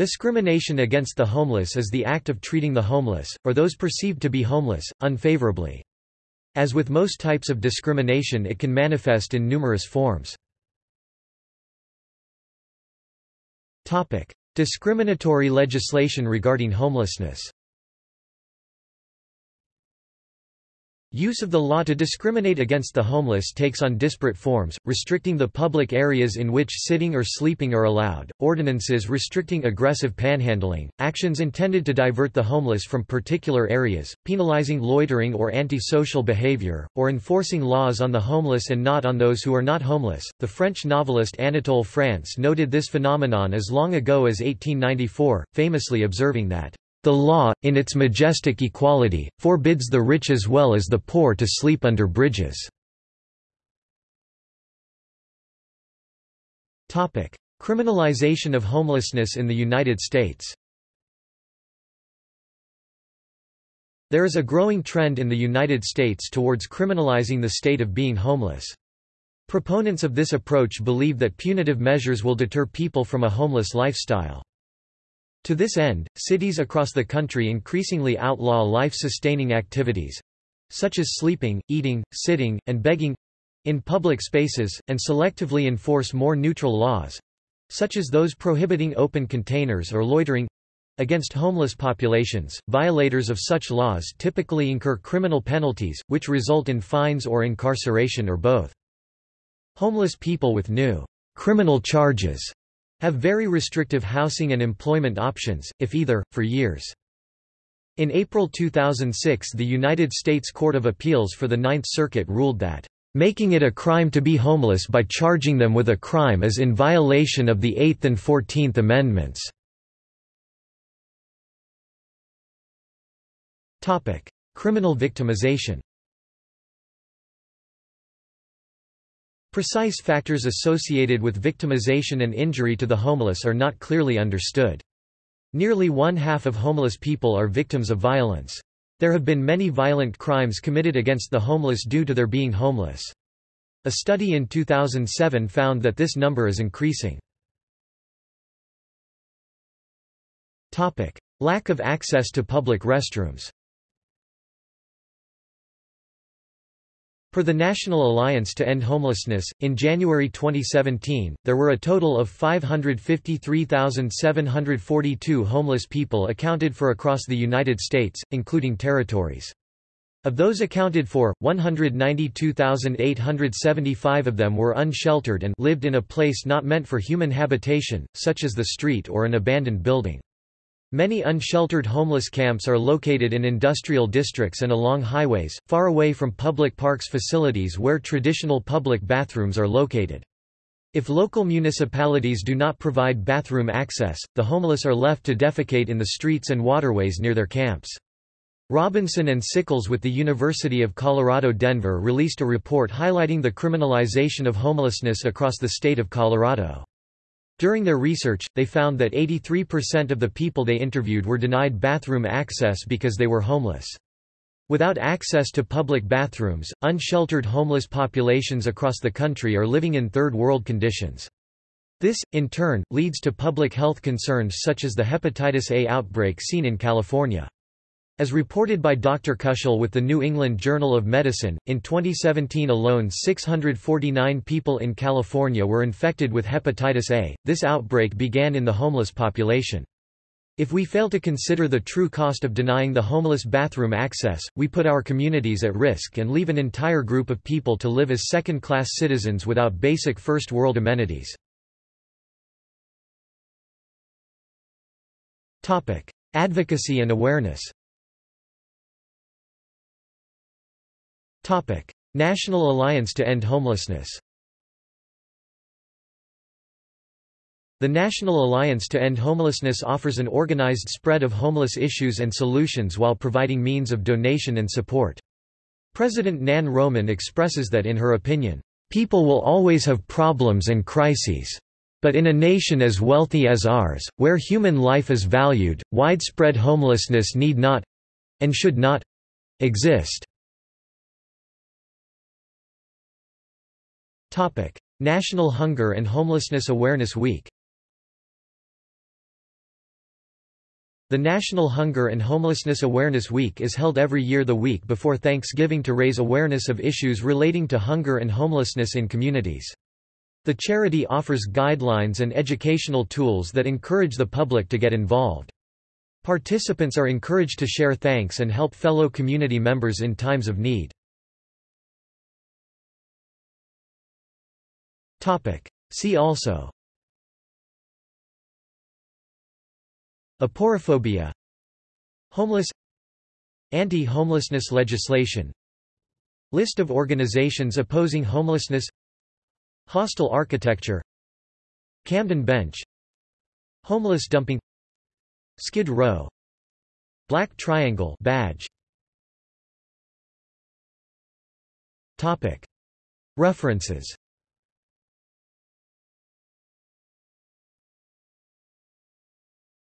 Discrimination against the homeless is the act of treating the homeless, or those perceived to be homeless, unfavorably. As with most types of discrimination it can manifest in numerous forms. Discriminatory legislation regarding homelessness Use of the law to discriminate against the homeless takes on disparate forms, restricting the public areas in which sitting or sleeping are allowed, ordinances restricting aggressive panhandling, actions intended to divert the homeless from particular areas, penalizing loitering or antisocial behavior, or enforcing laws on the homeless and not on those who are not homeless. The French novelist Anatole France noted this phenomenon as long ago as 1894, famously observing that the law, in its majestic equality, forbids the rich as well as the poor to sleep under bridges. Criminalization of homelessness in the United States There is a growing trend in the United States towards criminalizing the state of being homeless. Proponents of this approach believe that punitive measures will deter people from a homeless lifestyle. To this end, cities across the country increasingly outlaw life-sustaining activities—such as sleeping, eating, sitting, and begging—in public spaces, and selectively enforce more neutral laws—such as those prohibiting open containers or loitering, Against homeless populations, violators of such laws typically incur criminal penalties, which result in fines or incarceration or both. Homeless people with new criminal charges have very restrictive housing and employment options, if either, for years. In April 2006 the United States Court of Appeals for the Ninth Circuit ruled that, "...making it a crime to be homeless by charging them with a crime is in violation of the Eighth and Fourteenth Amendments." Criminal victimization Precise factors associated with victimization and injury to the homeless are not clearly understood. Nearly one half of homeless people are victims of violence. There have been many violent crimes committed against the homeless due to their being homeless. A study in 2007 found that this number is increasing. Lack of access to public restrooms Per the National Alliance to End Homelessness, in January 2017, there were a total of 553,742 homeless people accounted for across the United States, including territories. Of those accounted for, 192,875 of them were unsheltered and lived in a place not meant for human habitation, such as the street or an abandoned building. Many unsheltered homeless camps are located in industrial districts and along highways, far away from public parks facilities where traditional public bathrooms are located. If local municipalities do not provide bathroom access, the homeless are left to defecate in the streets and waterways near their camps. Robinson and Sickles with the University of Colorado Denver released a report highlighting the criminalization of homelessness across the state of Colorado. During their research, they found that 83% of the people they interviewed were denied bathroom access because they were homeless. Without access to public bathrooms, unsheltered homeless populations across the country are living in third world conditions. This, in turn, leads to public health concerns such as the hepatitis A outbreak seen in California. As reported by Dr. Kushel with the New England Journal of Medicine, in 2017 alone 649 people in California were infected with hepatitis A. This outbreak began in the homeless population. If we fail to consider the true cost of denying the homeless bathroom access, we put our communities at risk and leave an entire group of people to live as second-class citizens without basic first-world amenities. Advocacy and awareness National Alliance to End Homelessness The National Alliance to End Homelessness offers an organized spread of homeless issues and solutions while providing means of donation and support. President Nan Roman expresses that in her opinion, "...people will always have problems and crises. But in a nation as wealthy as ours, where human life is valued, widespread homelessness need not—and should not—exist." National Hunger and Homelessness Awareness Week The National Hunger and Homelessness Awareness Week is held every year the week before Thanksgiving to raise awareness of issues relating to hunger and homelessness in communities. The charity offers guidelines and educational tools that encourage the public to get involved. Participants are encouraged to share thanks and help fellow community members in times of need. See also. Aporophobia Homeless. Anti-homelessness legislation. List of organizations opposing homelessness. Hostile architecture. Camden Bench. Homeless dumping. Skid Row. Black Triangle badge. Topic. References